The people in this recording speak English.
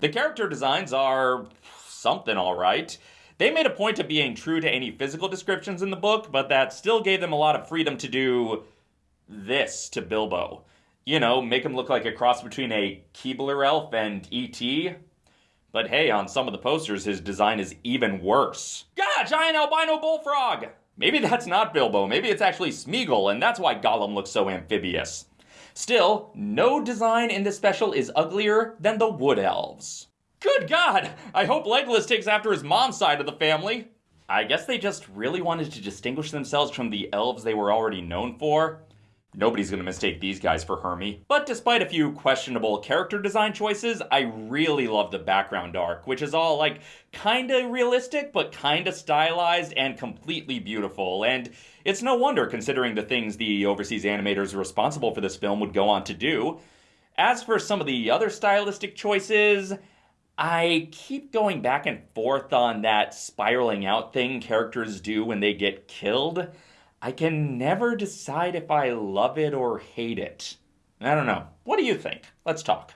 The character designs are something alright. They made a point of being true to any physical descriptions in the book, but that still gave them a lot of freedom to do this to Bilbo. You know, make him look like a cross between a Keebler elf and E.T. But hey, on some of the posters, his design is even worse. Gah, giant albino bullfrog! Maybe that's not Bilbo, maybe it's actually Smeagol, and that's why Gollum looks so amphibious. Still, no design in this special is uglier than the Wood Elves. Good God! I hope Legolas takes after his mom's side of the family. I guess they just really wanted to distinguish themselves from the elves they were already known for. Nobody's gonna mistake these guys for Hermey. But despite a few questionable character design choices, I really love the background arc, which is all like kinda realistic, but kinda stylized and completely beautiful. And it's no wonder considering the things the overseas animators responsible for this film would go on to do. As for some of the other stylistic choices, I keep going back and forth on that spiraling out thing characters do when they get killed. I can never decide if I love it or hate it. I don't know. What do you think? Let's talk.